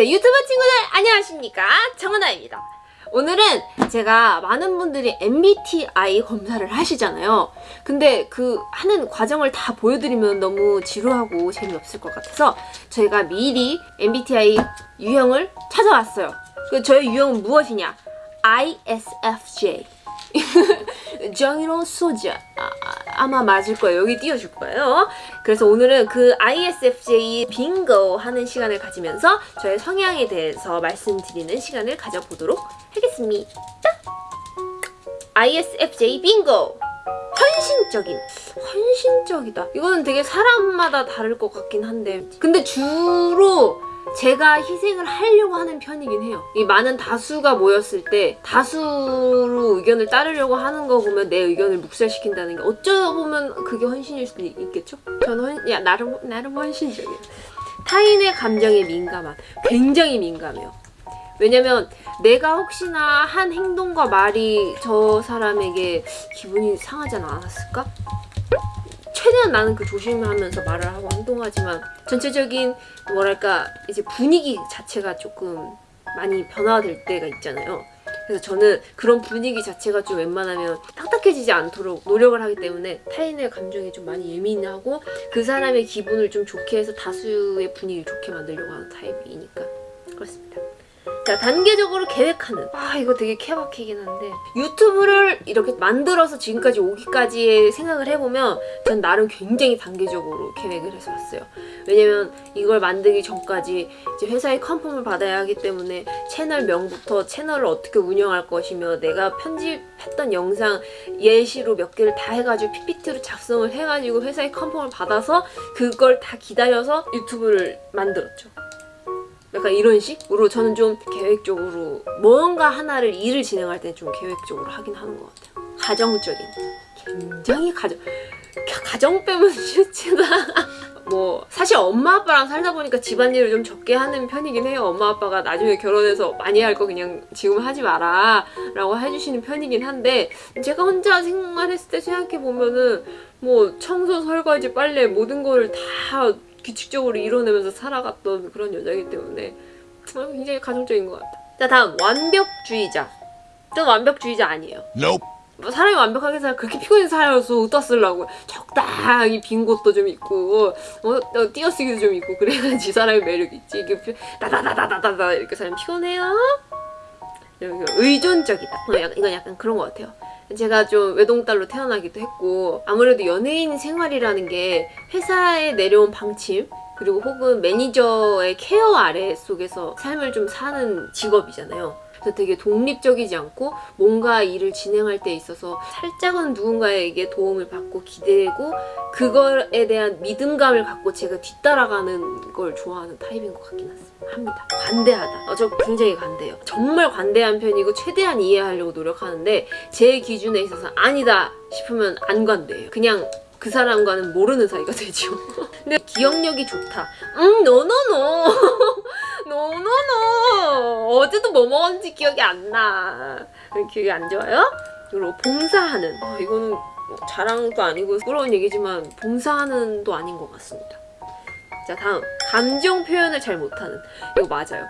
자, 유튜브 친구들 안녕하십니까? 정은아입니다. 오늘은 제가 많은 분들이 MBTI 검사를 하시잖아요. 근데 그 하는 과정을 다 보여드리면 너무 지루하고 재미없을 것 같아서 저희가 미리 MBTI 유형을 찾아왔어요. 그 저의 유형은 무엇이냐? ISFJ 정의로운 소자 아, 마 맞을 거예요. 여기 띄워줄 거예요. 그래서 오늘은 그 ISFJ 빙고 하는 시간을 가지면서 저의 성향에 대해서 말씀드리는 시간을 가져보도록 하겠습니다. ISFJ 빙고! 헌신적인 헌신적이다 이거는 되게 사람마다 다를 것 같긴 한데 근데 주로 제가 희생을 하려고 하는 편이긴 해요. 이 많은 다수가 모였을 때 다수로 의견을 따르려고 하는 거 보면 내 의견을 묵살시킨다는 게 어쩌보면 그게 헌신일 수도 있겠죠? 저는 헌, 야, 나름, 나름 헌신적이에요. 타인의 감정에 민감한, 굉장히 민감해요. 왜냐면 내가 혹시나 한 행동과 말이 저 사람에게 기분이 상하지 않았을까? 최대한 나는 그 조심하면서 말을 하고 행동하지만 전체적인 뭐랄까 이제 분위기 자체가 조금 많이 변화될 때가 있잖아요. 그래서 저는 그런 분위기 자체가 좀 웬만하면 딱딱해지지 않도록 노력을 하기 때문에 타인의 감정에 좀 많이 예민하고 그 사람의 기분을 좀 좋게 해서 다수의 분위기를 좋게 만들려고 하는 타입이니까 그렇습니다. 자 단계적으로 계획하는. 아 이거 되게 케바케긴 한데. 유튜브를 이렇게 만들어서 지금까지 오기까지의 생각을 해보면 전 나름 굉장히 단계적으로 계획을 해서 왔어요. 왜냐면 이걸 만들기 전까지 이제 회사의 컨펌을 받아야 하기 때문에 채널명부터 채널을 어떻게 운영할 것이며 내가 편집했던 영상 예시로 몇 개를 다 해가지고 PPT로 작성을 해가지고 회사의 컨펌을 받아서 그걸 다 기다려서 유튜브를 만들었죠 약간 이런 식으로 저는 좀 계획적으로 뭔가 하나를 일을 진행할 때 좀 계획적으로 하긴 하는 것 같아요. 가정적인. 굉장히 가정. 가정 빼면 실체다. 뭐 사실 엄마 아빠랑 살다 보니까 집안일을 좀 적게 하는 편이긴 해요. 엄마 아빠가 나중에 결혼해서 많이 할 거 그냥 지금 하지 마라 라고 해주시는 편이긴 한데 제가 혼자 생활했을 때 생각해보면은 뭐 청소, 설거지, 빨래 모든 거를 다 규칙적으로 이뤄내면서 살아갔던 그런 여자이기 때문에 어, 굉장히 가정적인 것 같아. 자 다음. 완벽주의자. 전 완벽주의자 아니에요. Nope. 뭐 사람이 완벽하게 살 그렇게 피곤해 살아서 어디다 쓰려고. 적당히 빈 곳도 좀 있고 어, 어, 띄어쓰기도 좀 있고 그래야지 사람의 매력이 있지. 이게 다다다다다다다. 이렇게 사람 피곤해요? 의존적이다. 어, 이건 약간 그런 것 같아요 제가 좀 외동딸로 태어나기도 했고 아무래도 연예인 생활이라는 게 회사에 내려온 방침 그리고 혹은 매니저의 care 아래 속에서 삶을 좀 사는 직업이잖아요. 그래서 되게 독립적이지 않고 뭔가 일을 진행할 때 있어서 살짝은 누군가에게 도움을 받고 기대고 그거에 대한 믿음감을 갖고 제가 뒤따라가는 걸 좋아하는 타입인 것 같긴 합니다. 관대하다. 어, 저 굉장히 관대해요. 정말 관대한 편이고 최대한 이해하려고 노력하는데 제 기준에 있어서 아니다 싶으면 안 관대해요. 그냥 그 사람과는 모르는 사이가 되죠. 근데 기억력이 좋다. 음, 노노노. 노노노. 어제도 뭐 먹었는지 기억이 안 나. 기억이 안 좋아요? 그리고 봉사하는. 어, 이거는 뭐 자랑도 아니고 부끄러운 얘기지만 봉사하는 도 아닌 것 같습니다. 자, 다음. 감정 표현을 잘 못하는. 이거 맞아요.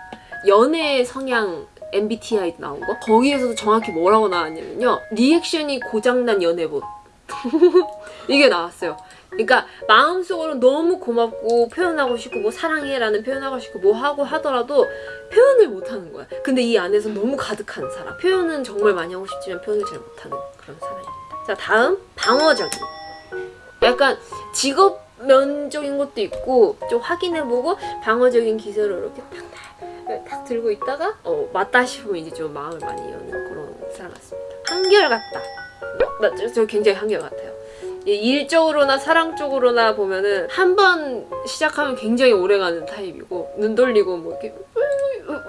연애 성향 MBTI 나온 거? 거기에서도 정확히 뭐라고 나왔냐면요. 리액션이 고장난 연애봇. 이게 나왔어요. 그러니까 마음속으로 너무 고맙고 표현하고 싶고 뭐 사랑해라는 표현하고 싶고 뭐 하고 하더라도 표현을 못하는 거야. 근데 이 안에서 너무 가득한 사람. 표현은 정말 많이 하고 싶지만 표현을 잘 못하는 그런 사람입니다. 자 다음 방어적인. 약간 직업 면적인 것도 있고 좀 확인해보고 방어적인 기세로 이렇게 탁탁 탁 들고 있다가 어 맞다 싶으면 이제 좀 마음을 많이 여는 그런 사람 같습니다. 한결같다. 나, 저 굉장히 한결같아요. 일적으로나 사랑적으로나 보면은 한 번 시작하면 굉장히 오래가는 타입이고 눈 돌리고 뭐 이렇게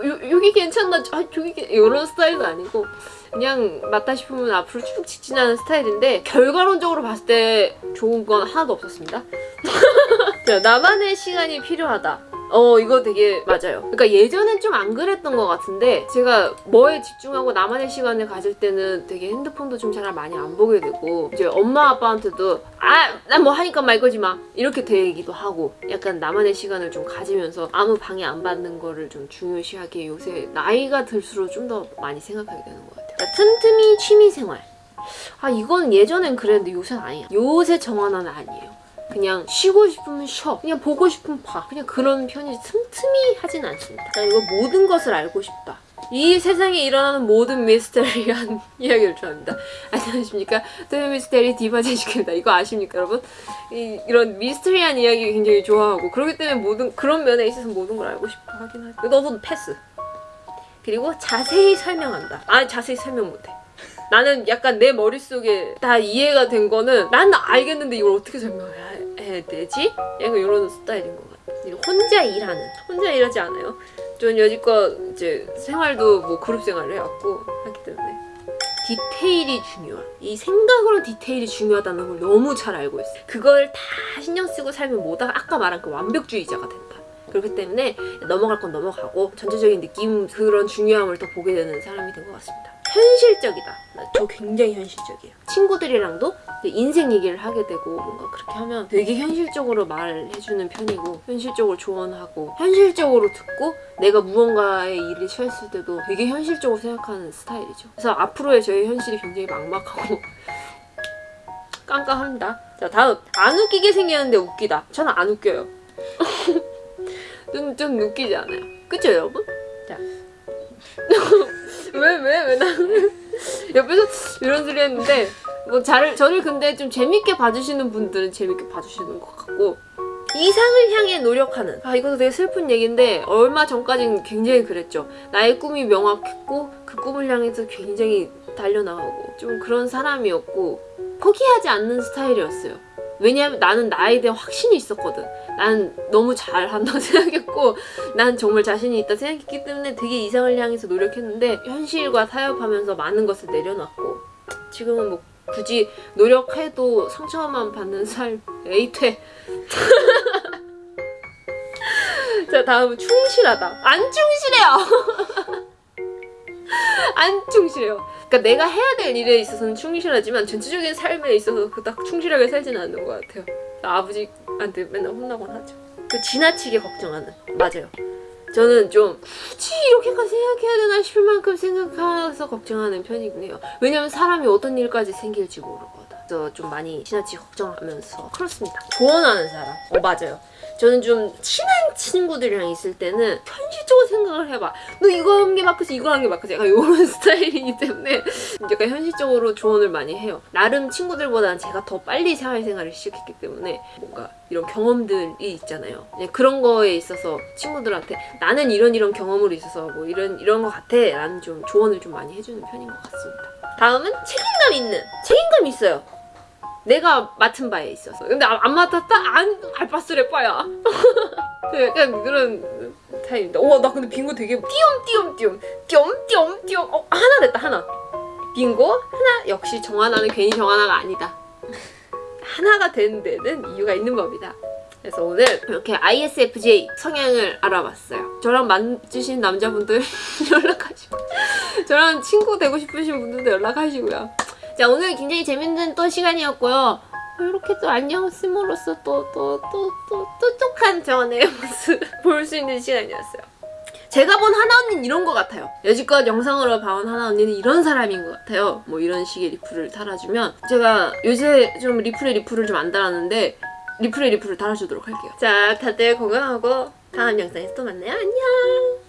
요, 여기 괜찮나? 아 저기 이런 스타일은 아니고 그냥 맞다 싶으면 앞으로 쭉 직진하는 스타일인데 결과론적으로 봤을 때 좋은 건 하나도 없었습니다. 자, 나만의 시간이 필요하다. 어 이거 되게 맞아요. 그러니까 예전엔 좀 안 그랬던 것 같은데 제가 뭐에 집중하고 나만의 시간을 가질 때는 되게 핸드폰도 좀 잘 많이 안 보게 되고 이제 엄마 아빠한테도 아 난 뭐 하니까 말 거지 마 이렇게 되기도 하고 약간 나만의 시간을 좀 가지면서 아무 방해 안 받는 거를 좀 중요시하게 요새 나이가 들수록 좀 더 많이 생각하게 되는 것 같아요. 그러니까 틈틈이 취미 생활. 아 이건 예전엔 그랬는데 요새는 아니야. 요새 정하나는 아니에요. 그냥 쉬고 싶으면 쉬어. 그냥 보고 싶으면 봐. 그냥 그런 편이지 틈틈이 하진 않습니다. 나 이거 모든 것을 알고 싶다. 이 세상에 일어나는 모든 미스테리한 이야기를 좋아합니다. 안녕하십니까? 토요 미스테리 디바 제시입니다. 이거 아십니까, 여러분? 이, 이런 미스테리한 이야기 굉장히 좋아하고 그렇기 때문에 모든 그런 면에 있어서 모든 걸 알고 싶어 하긴 하죠. 너도 패스. 그리고 자세히 설명한다. 아 자세히 설명 못해. 나는 약간 내 머릿속에 다 이해가 된 거는 난 알겠는데 이걸 어떻게 설명해야 되지? 약간 이런 스타일인 것 같아. 그리고 혼자 일하는. 혼자 일하지 않아요. 저는 여지껏 이제 생활도 뭐 그룹 생활을 해왔고 하기 때문에 디테일이 중요한. 이 생각으로 디테일이 중요하다는 걸 너무 잘 알고 있어요. 그걸 다 신경 쓰고 살면 뭐다 아까 말한 그 완벽주의자가 된다. 그렇기 때문에 넘어갈 건 넘어가고 전체적인 느낌 그런 중요함을 더 보게 되는 사람이 된 것 같습니다. 현실적이다. 나저 굉장히 현실적이에요. 친구들이랑도 인생 얘기를 하게 되고 뭔가 그렇게 하면 되게 현실적으로 말해주는 편이고 현실적으로 조언하고 현실적으로 듣고 내가 무언가의 일이 처했을 때도 되게 현실적으로 생각하는 스타일이죠. 그래서 앞으로의 저의 현실이 굉장히 막막하고 깜깜합니다. 자 다음 안 웃기게 생겼는데 웃기다. 저는 안 웃겨요. 좀, 좀 웃기지 않아요? 그쵸 여러분? 자 왜 왜 왜 나는? 옆에서 이런 소리 했는데 뭐 잘, 저를 근데 좀 재밌게 봐주시는 분들은 재밌게 봐주시는 것 같고 이상을 향해 노력하는. 아 이것도 되게 슬픈 얘기인데 얼마 전까지는 굉장히 그랬죠. 나의 꿈이 명확했고 그 꿈을 향해서 굉장히 달려나가고 좀 그런 사람이었고 포기하지 않는 스타일이었어요. 왜냐하면 나는 나에 대한 확신이 있었거든 난 너무 잘한다고 생각했고 난 정말 자신이 있다 생각했기 때문에 되게 이상을 향해서 노력했는데 현실과 타협하면서 많은 것을 내려놨고 지금은 뭐 굳이 노력해도 상처만 받는 삶 에이퇴 자 다음은 충실하다. 안 충실해요! 안 충실해요. 그러니까 내가 해야 될 일에 있어서는 충실하지만 전체적인 삶에 있어서 그닥 충실하게 살지는 않는 것 같아요. 아버지 한테 맨날 혼나곤 하죠. 그 지나치게 걱정하는. 맞아요. 저는 좀 굳이 이렇게까지 생각해야 되나 싶을 만큼 생각해서 걱정하는 편이긴 해요. 왜냐면 사람이 어떤 일까지 생길지 모르거든 그래서 좀 많이 지나치게 걱정하면서 그렇습니다. 조언하는 사람. 어 맞아요. 저는 좀 친한 친구들이랑 있을 때는 현실적으로 생각을 해봐. 너 이거 한 게 맞겠지, 이거 한 게 맞겠지. 약간 이런 스타일이기 때문에 약간 현실적으로 조언을 많이 해요. 나름 친구들보다는 제가 더 빨리 사회생활을 시작했기 때문에 뭔가 이런 경험들이 있잖아요. 그런 거에 있어서 친구들한테 나는 이런 이런 경험으로 있어서 뭐 이런 이런 거 같아. 라는 좀 조언을 좀 많이 해주는 편인 것 같습니다. 다음은 책임감 있는 책임감 있어요. 내가 맡은 바에 있어서 근데 안, 안 맡았다? 안 알바스레 빠야 약간 그런 타입입니다 우와 나 근데 빙고 되게 띄엄띄엄띄엄 띄엄띄엄띄엄 어 하나 됐다 하나 빙고 하나 역시 정하나는 괜히 정하나가 아니다 하나가 된 데는 이유가 있는 법이다 그래서 오늘 이렇게 ISFJ 성향을 알아봤어요 저랑 맞으신 남자분들 연락하시고 저랑 친구 되고 싶으신 분들도 연락하시고요 자 오늘 굉장히 재밌는 또 시간이었고요. 이렇게 또 안녕 씀으로써 또 또 또 또 똑똑한 저의 모습 볼 수 있는 시간이었어요. 제가 본 하나 언니는 이런 것 같아요. 여지껏 영상으로 봐온 하나 언니는 이런 사람인 것 같아요. 뭐 이런 식의 리플을 달아주면 제가 요새 좀 리플에 리플을 좀 안 달았는데 리플에 리플을 달아주도록 할게요. 자 다들 건강하고 다음 영상에서 또 만나요. 안녕